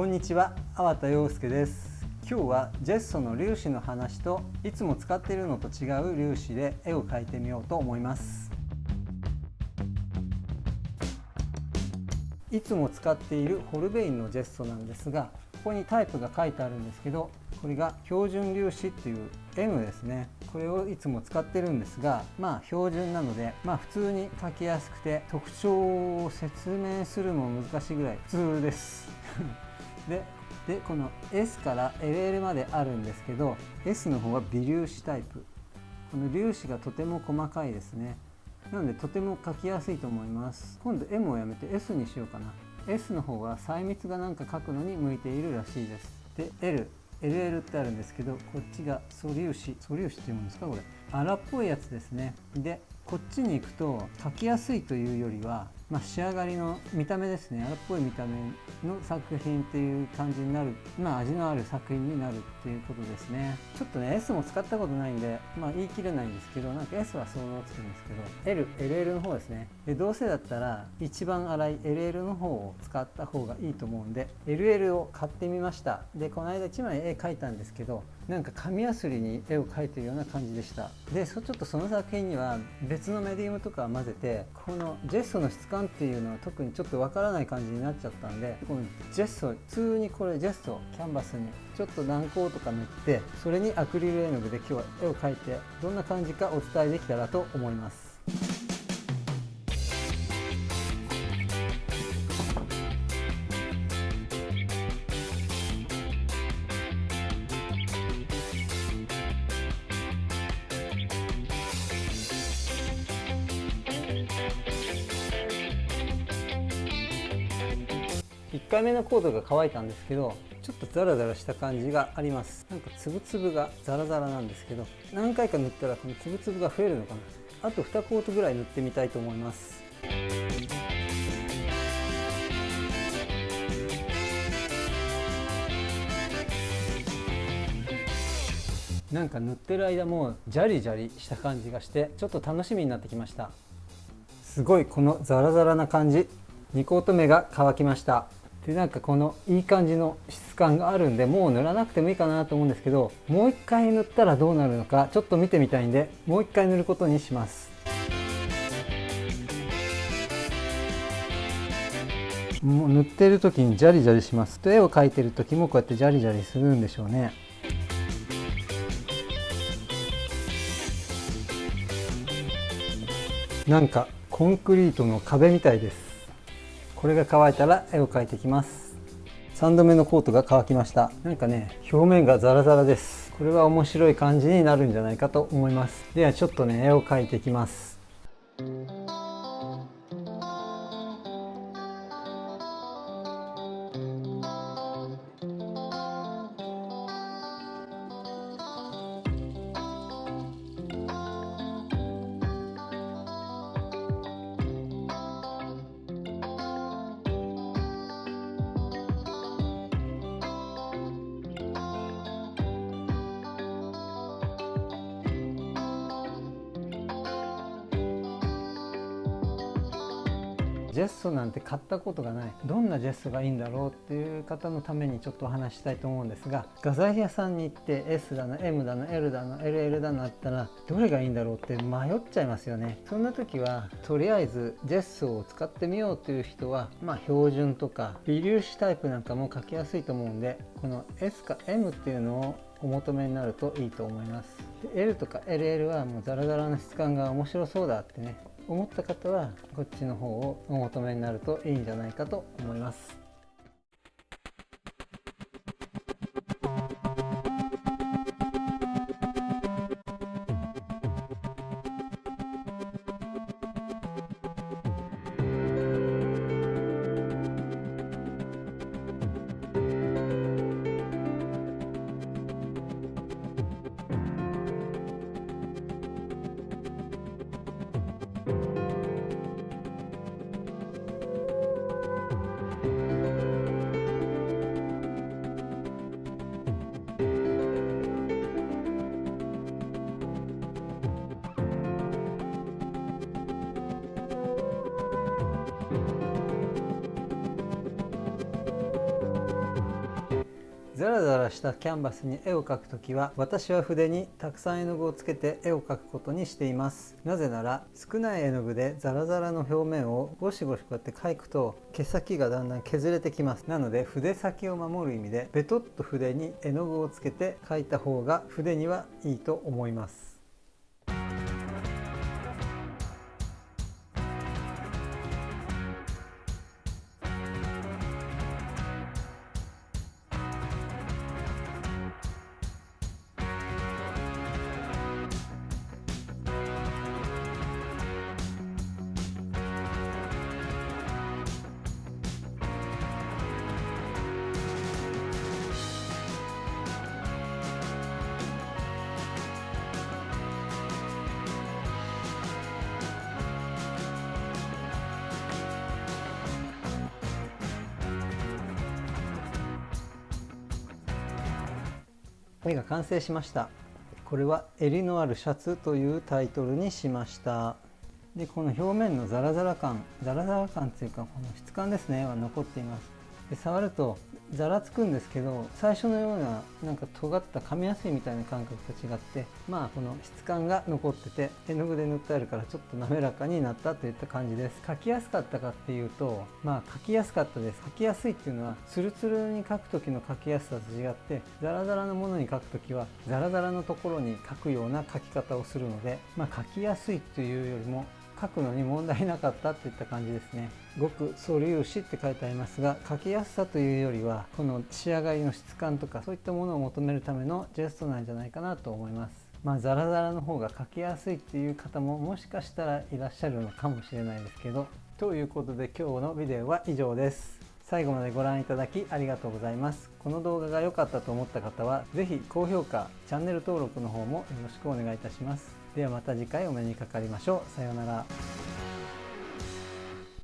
こんにちは、粟田洋介です。今日はジェッソの粒子の話といつも使っているのと違う粒子で絵を描いてみようと思います。いつも使っているホルベインのジェッソなんですがここにタイプが書いてあるんですけどこれが標準粒子っていう M ですね。これをいつも使ってるんですがまあ標準なのでまあ普通に書きやすくて特徴を説明するのも難しいぐらい普通です。ででこの S から LL まであるんですけど S の方は微粒子タイプ。この粒子がとても細かいですね。なのでとても書きやすいと思います。今度 M をやめて S にしようかな。S の方は細密がなんか書くのに向いているらしいです。で L LL ってあるんですけどこっちが素粒子。素粒子っていうんですかこれ。荒っぽいやつですね。でこっちに行くと書きやすいというよりはまあ、仕上がりの見た目ですね。荒っぽい見た目の作品っていう感じになる、まあ、味のある作品になるっていうことですね。ちょっとね S も使ったことないんで、まあ、言い切れないんですけどなんか S は想像つくんですけど LLL の方ですね。でどうせだったら一番粗い LL の方を使った方がいいと思うんで LL を買ってみました。でこの間1枚絵描いたんですけどなんか紙やすりに絵を描いてるような感じでした。でちょっとその作品には別のメディウムとか混ぜてこのジェストの質感っていうのは特にちょっとわからない感じになっちゃったんでこのジェスト普通にこれジェストキャンバスにちょっと軟膏とか塗ってそれにアクリル絵の具で今日は絵を描いてどんな感じかお伝えできたらと思います。1回目のコードが乾いたんですけどちょっとザラザラした感じがあります。なんかつぶつぶがザラザラなんですけど何回か塗ったらこのつぶつぶが増えるのかな。あと2コートぐらい塗ってみたいと思います。なんか塗ってる間もジャリジャリした感じがしてちょっと楽しみになってきました。すごいこのザラザラな感じ。2コート目が乾きました。でなんかこのいい感じの質感があるんでもう塗らなくてもいいかなと思うんですけどもう一回塗ったらどうなるのかちょっと見てみたいんでもう一回塗ることにします。もう塗ってる時にジャリジャリします。と絵を描いてる時もこうやってジャリジャリするんでしょうね。なんかコンクリートの壁みたいです。これが乾いたら絵を描いていきます。3度目のコートが乾きました。なんかね表面がザラザラです。これは面白い感じになるんじゃないかと思います。ではちょっとね絵を描いていきます。ジェストなんて買ったことがない。どんなジェストがいいんだろうっていう方のためにちょっとお話したいと思うんですが画材屋さんに行って S だの M だの L だの LL だのあったらどれがいいんだろうって迷っちゃいますよね。そんな時はとりあえずジェストを使ってみようという人はまあ標準とか微粒子タイプなんかも書きやすいと思うんでこの S か M っていうのをお求めになるといいと思います。で L とか LL はもうザラザラな質感が面白そうだってね思った方はこっちの方をお求めになるといいんじゃないかと思います。ザラザラしたキャンバスに絵を描くときは私は筆にたくさん絵の具をつけて絵を描くことにしています。なぜなら少ない絵の具でザラザラの表面をゴシゴシこうやって描くと毛先がだんだん削れてきます。なので筆先を守る意味でベトッと筆に絵の具をつけて描いた方が筆にはいいと思います。絵が完成しました。これは襟のあるシャツというタイトルにしました。でこの表面のザラザラ感ザラザラ感というかこの質感ですねは残っています。で触るとざらつくんですけど最初のようななんか尖った噛みやすいみたいな感覚と違ってまあこの質感が残ってて絵の具で塗ってあるからちょっと滑らかになったといった感じです。描きやすかったかっていうとまあ描きやすかったです。描きやすいっていうのはツルツルに描く時の描きやすさと違ってザラザラのものに描く時はザラザラのところに描くような描き方をするのでまあ描きやすいというよりも書くのに問題なかったといった感じですね。ごく素粒子って書いてありますが書きやすさというよりはこの仕上がりの質感とかそういったものを求めるためのジェストなんじゃないかなと思います。まあザラザラの方が書きやすいっていう方ももしかしたらいらっしゃるのかもしれないですけど。ということで今日のビデオは以上です。最後までご覧いただきありがとうございます。この動画が良かったと思った方は是非高評価チャンネル登録の方もよろしくお願いいたします。ではまた次回お目にかかりましょう。さようなら。